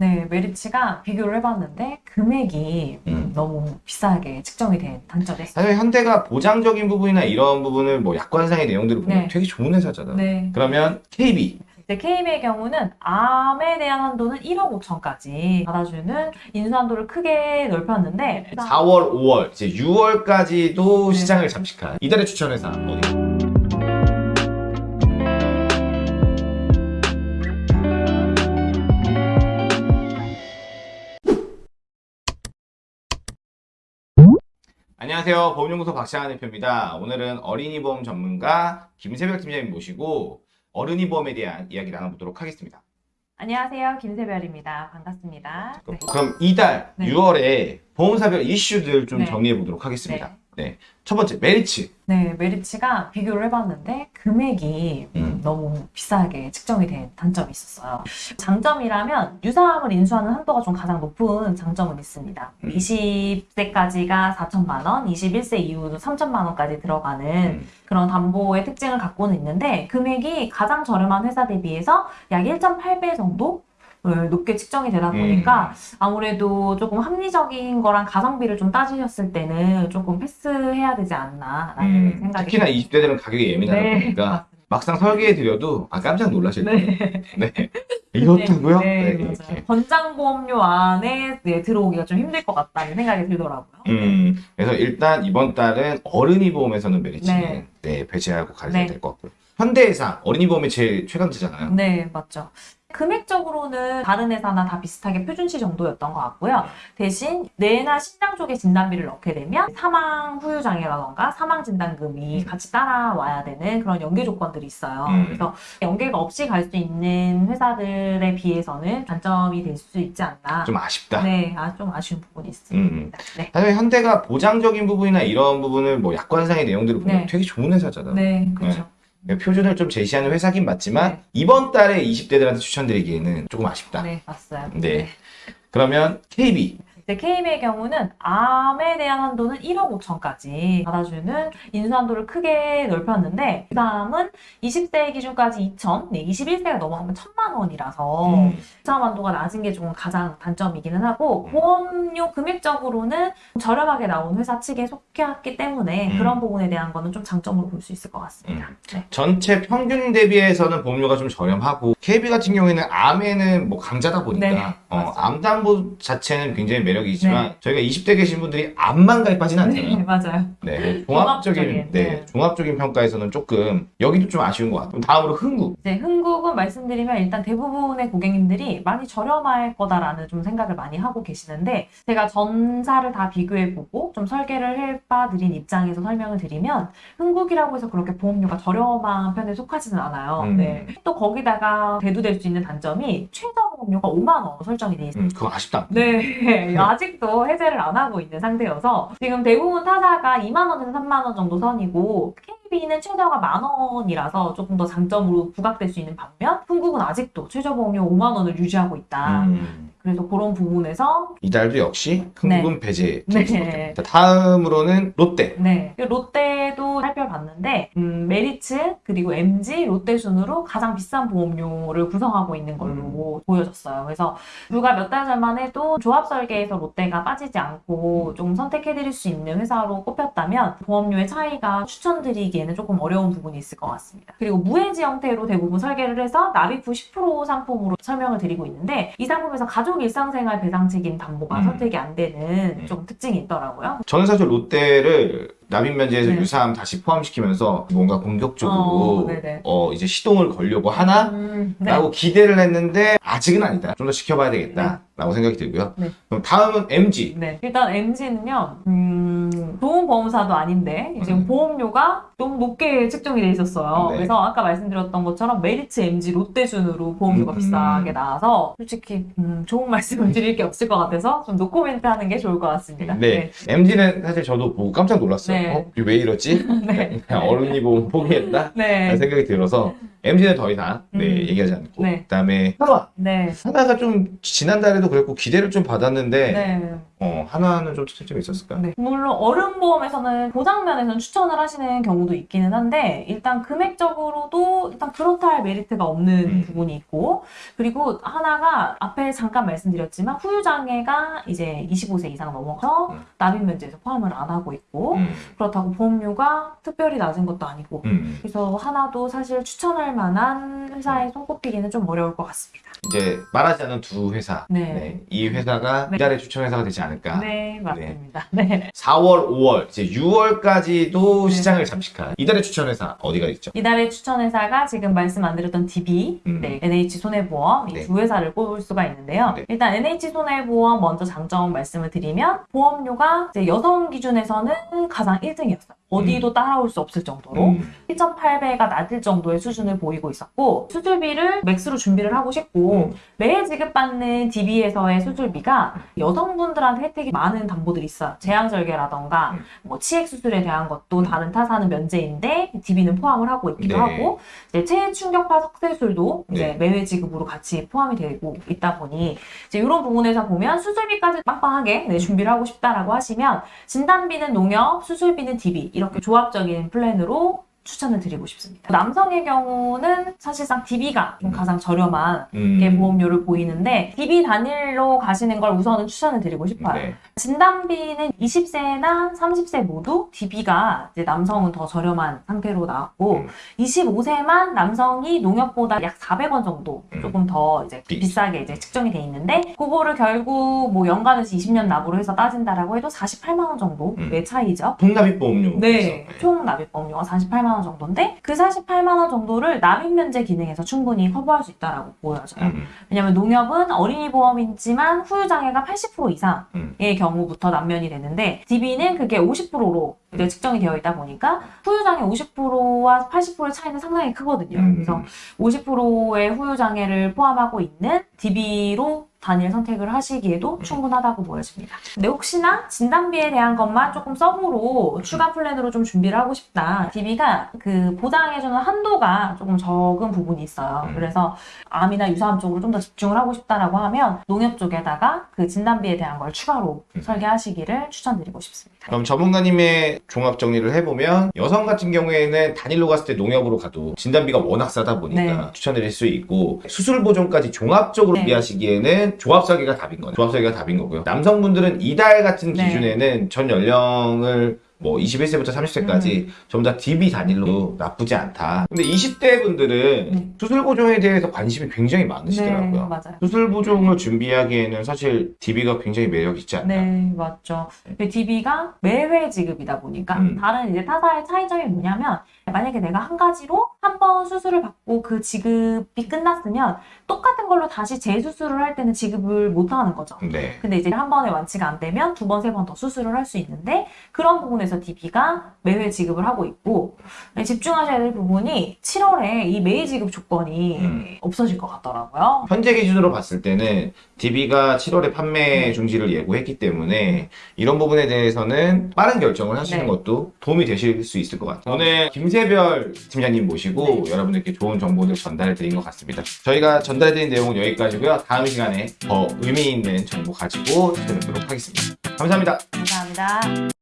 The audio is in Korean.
네, 메리츠가 비교를 해봤는데 금액이 음. 너무 비싸게 측정이 된 단점이 있어요. 사실 현대가 보장적인 부분이나 이런 부분을 뭐 약관상의 내용들을 보면 네. 되게 좋은 회사잖아. 네. 그러면 KB 이제 KB의 경우는 암에 대한 한도는 1억 5천까지 받아주는 인수 한도를 크게 넓혔는데 4월, 5월, 이제 6월까지도 네. 시장을 잠식한 이달의 추천 회사 어디? 안녕하세요. 보험연구소 박창환 대표입니다. 오늘은 어린이 보험 전문가 김세별 팀장님 모시고 어른이 보험에 대한 이야기 나눠보도록 하겠습니다. 안녕하세요. 김세별입니다. 반갑습니다. 네. 그럼 이달 네. 6월에 보험사별 이슈들 좀 네. 정리해 보도록 하겠습니다. 네. 첫 번째, 메리츠. 네, 메리츠가 비교를 해봤는데 금액이 음. 너무 비싸게 측정이 된 단점이 있었어요. 장점이라면 유사암을 인수하는 한도가 좀 가장 높은 장점은 있습니다. 음. 20세까지가 4천만 원, 21세 이후도 3천만 원까지 들어가는 음. 그런 담보의 특징을 갖고는 있는데 금액이 가장 저렴한 회사 대비해서 약 1.8배 정도 을 높게 측정이 되다 보니까 아무래도 조금 합리적인 거랑 가성비를 좀 따지셨을 때는 조금 패스해야 되지 않나라는 음, 생각이 특히나 20대 들은 가격이 예민하다 네, 보니까 막상 설계해 드려도 아 깜짝 놀라실 거예요. 네. 네. 이렇다고요? 네, 네. 이렇게. 권장보험료 안에 네, 들어오기가 좀 힘들 것 같다는 생각이 들더라고요. 음, 그래서 일단 이번 달은 어른이 보험에서는 메리츠는 네. 네. 배제하고 가셔야 네. 될것 같고요. 현대해상 어린이 보험이 제일 최강자잖아요. 네, 맞죠. 금액적으로는 다른 회사나 다 비슷하게 표준치 정도였던 것 같고요. 대신 뇌나 신장 쪽에 진단비를 넣게 되면 사망 후유 장애라던가 사망 진단금이 음. 같이 따라와야 되는 그런 연계 조건들이 있어요. 음. 그래서 연계가 없이 갈 수 있는 회사들에 비해서는 단점이 될 수 있지 않나. 좀 아쉽다. 네, 아, 좀 아쉬운 부분이 있습니다. 음. 네. 사실 현대가 보장적인 부분이나 이런 부분을 뭐 약관상의 내용들을 보면 네. 되게 좋은 회사잖아. 네, 그렇죠. 표준을 좀 제시하는 회사긴 맞지만 네. 이번 달에 20대들한테 추천드리기에는 조금 아쉽다. 네, 맞어요. 네. 그러면 KB KB의 경우는 암에 대한 한도는 1억 5천까지 받아주는 인수 한도를 크게 넓혔는데 그 다음은 20세 기준까지 2천, 네, 21세가 넘어가면 1천만 원이라서 음. 유사암 한도가 낮은 게 조금 가장 단점이기는 하고 음. 보험료 금액적으로는 저렴하게 나온 회사 측에 속했기 때문에 음. 그런 부분에 대한 거는 좀 장점으로 볼 수 있을 것 같습니다. 음. 네. 전체 평균 대비해서는 보험료가 좀 저렴하고 KB 같은 경우에는 암에는 뭐 강자다 보니까 네, 어. 암담보 자체는 굉장히 매력 이지만 네. 저희가 20대 계신 분들이 암만 가입하지는 않잖아요. 네, 맞아요. 네, 종합적인 종합적인, 네, 네. 종합적인 평가에서는 조금 여기도 좀 아쉬운 것 같아요. 다음으로 흥국. 이제 흥국은 말씀드리면 일단 대부분의 고객님들이 많이 저렴할 거다라는 좀 생각을 많이 하고 계시는데 제가 전사를 다 비교해보고 좀 설계를 해봐드린 입장에서 설명을 드리면 흥국이라고 해서 그렇게 보험료가 저렴한 편에 속하지는 않아요. 음. 네. 또 거기다가 대두될 수 있는 단점이 최저 보험료가 5만 원 설정이 돼 있어요. 음, 그거 아쉽다. 네, 아직도 해제를 안 하고 있는 상태여서 지금 대부분 타사가 2만 원에서 3만 원 정도 선이고 KB는 최저가 만 원이라서 조금 더 장점으로 부각될 수 있는 반면 흥국은 아직도 최저 보험료 5만 원을 유지하고 있다. 음, 그래서 그런 부분에서 이달도 역시 흥국은 배제. 네. 네. 다음으로는 롯데. 네 롯데도 살펴봤는데 음, 메리츠 그리고 MG 롯데 순으로 가장 비싼 보험료를 구성하고 있는 걸로 보여졌어요. 그래서 불과 몇 달 전만 해도 조합 설계에서 롯데가 빠지지 않고 좀 선택해드릴 수 있는 회사로 꼽혔다면 보험료의 차이가 추천드리기에는 조금 어려운 부분이 있을 것 같습니다. 그리고 무해지 형태로 대부분 설계를 해서 납입 후 10% 상품으로 설명을 드리고 있는데 이 상품에서 가족 일상생활 배상 책임 담보가 음. 선택이 안 되는 음. 좀 특징이 있더라고요. 저는 사실 롯데를 납입 면제에서 네. 유사암 다시 포함시키면서 뭔가 공격적으로 어. 어, 이제 시동을 걸려고 하나? 음, 네. 라고 기대를 했는데 아직은 아니다. 좀 더 지켜봐야 되겠다. 라고 생각이 들고요. 네. 그럼 다음은 MG. 네. 일단 MG는요, 음, 좋은 보험사도 아닌데, 지금 음. 보험료가 너무 높게 측정이 돼 있었어요. 네. 그래서 아까 말씀드렸던 것처럼 메리츠 MG 롯데 순으로 보험료가 음. 비싸게 나와서, 솔직히, 음, 좋은 말씀을 드릴 게 없을 것 같아서, 좀 노코멘트 하는 게 좋을 것 같습니다. 네. MG는 사실 저도 보고 깜짝 놀랐어요. 네. 어? 왜 이러지? 네. 그냥 어른이 보험 포기했다? 네. 라는 생각이 들어서 MG는 더 이상 네, 음. 얘기하지 않고 네. 그다음에 하나 네. 하나가 좀 지난달에도 그랬고 기대를 좀 받았는데 네. 어, 하나는 좀 차이점이 있었을까? 네. 물론 어른보험에서는 보장면에서는 추천을 하시는 경우도 있기는 한데 일단 금액적으로도 일단 그렇다 할 메리트가 없는 음. 부분이 있고 그리고 하나가 앞에 잠깐 말씀드렸지만 후유장애가 이제 25세 이상 넘어서 음. 납입 면제에서 포함을 안 하고 있고 음, 그렇다고 보험료가 특별히 낮은 것도 아니고 음. 그래서 하나도 사실 추천할 만한 회사에 손꼽히기는 좀 어려울 것 같습니다. 이제 말하지 않은 두 회사. 네. 네, 이 회사가 네. 이달의 추천 회사가 되지 않 을까. 네, 맞습니다. 네. 4월, 5월, 이제 6월까지도 네. 시장을 잠식한 이달의 추천 회사 어디가 있죠? 이달의 추천 회사가 지금 말씀 안 드렸던 DB, 음. 네, NH 손해보험 이 네. 두 회사를 꼽을 수가 있는데요. 네. 일단 NH 손해보험 먼저 장점 말씀을 드리면 보험료가 이제 여성 기준에서는 가장 1등이었어요. 어디도 따라올 수 없을 정도로 음, 1.8배가 낮을 정도의 수준을 보이고 있었고 수술비를 맥스로 준비를 하고 싶고 음. 매해 지급받는 DB에서의 수술비가 여성분들한테 혜택이 많은 담보들이 있어요. 제왕절개라던가 음. 뭐 치액 수술에 대한 것도 다른 타사는 면제인데 DB는 포함을 하고 있기도 네. 하고 이제 체해 충격파 석쇠술도 이제 네. 매회 지급으로 같이 포함이 되고 있다 보니 이제 이런 부분에서 보면 수술비까지 빵빵하게 네, 준비를 하고 싶다라고 하시면 진단비는 농협, 수술비는 DB 이렇게 조합적인 플랜으로 추천을 드리고 싶습니다. 남성의 경우는 사실상 DB가 좀 가장 저렴한 음. 게 보험료를 보이는데 DB 단일로 가시는 걸 우선은 추천을 드리고 싶어요. 네. 진단비는 20세나 30세 모두 DB가 이제 남성은 더 저렴한 상태로 나왔고 음. 25세만 남성이 농협보다 약 400원 정도 음. 조금 더 이제 비- 비싸게 이제 측정이 돼 있는데 그거를 결국 뭐 연간에서 20년 납으로 해서 따진다라고 해도 48만 원 정도의 차이죠. 통납입 보험료. 네, 총 납입 보험료가 48만 원 정도인데 그 48만 원 정도를 납입 면제 기능에서 충분히 커버할 수 있다라고 보여져요. 음. 왜냐면 농협은 어린이 보험이지만 후유 장애가 80% 이상의 음. 경우부터 남면이 되는데 DB는 그게 50%로 이제 측정이 되어 있다 보니까 후유 장애 50%와 80%의 차이는 상당히 크거든요. 음. 그래서 50%의 후유 장애를 포함하고 있는 DB로 단일 선택을 하시기에도 음. 충분하다고 보여집니다. 근데 혹시나 진단비에 대한 것만 조금 서브로 음. 추가 플랜으로 좀 준비를 하고 싶다. DB가 그 보장해주는 한도가 조금 적은 부분이 있어요. 음. 그래서 암이나 유사암 쪽으로 좀 더 집중을 하고 싶다라고 하면 농협 쪽에다가 그 진단비에 대한 걸 추가로 음. 설계하시기를 추천드리고 싶습니다. 그럼 전문가님의 종합 정리를 해보면 여성 같은 경우에는 단일로 갔을 때 농협으로 가도 진단비가 워낙 싸다 보니까 네. 추천드릴 수 있고 수술 보존까지 종합적으로 네. 준비하시기에는 조합 설계가 답인 거예요. 조합 설계가 답인 거고요. 남성분들은 이달 같은 네. 기준에는 전 연령을 뭐 21세부터 30세까지 음. 전부 다 DB 단일로 나쁘지 않다. 근데 20대 분들은 네. 수술 보존에 대해서 관심이 굉장히 네, 많으시더라고요. 맞아요. 수술 보존을 준비하기에는 사실 DB가 굉장히 매력 있지 않나. 네, 맞죠. DB가 매회 지급이다 보니까 음. 다른 이제 타사의 차이점이 뭐냐면 만약에 내가 한 가지로 한 번 수술을 받고 그 지급이 끝났으면 똑같은 걸로 다시 재수술을 할 때는 지급을 못 하는 거죠. 네. 근데 이제 한 번에 완치가 안 되면 두 번, 세 번 더 수술을 할 수 있는데 그런 부분에 서 DB가 매회 지급을 하고 있고 네, 집중하셔야 될 부분이 7월에 이 매일 지급 조건이 음. 없어질 것 같더라고요. 현재 기준으로 봤을 때는 DB가 7월에 판매 네. 중지를 예고했기 때문에 이런 부분에 대해서는 빠른 결정을 하시는 네. 것도 도움이 되실 수 있을 것 같아요. 오늘 김세별 팀장님 모시고 네. 여러분들께 좋은 정보들 전달해 드린 것 같습니다. 저희가 전달해 드린 내용은 여기까지고요. 다음 시간에 더 의미 있는 정보 가지고 찾아뵙도록 하겠습니다. 감사합니다. 감사합니다.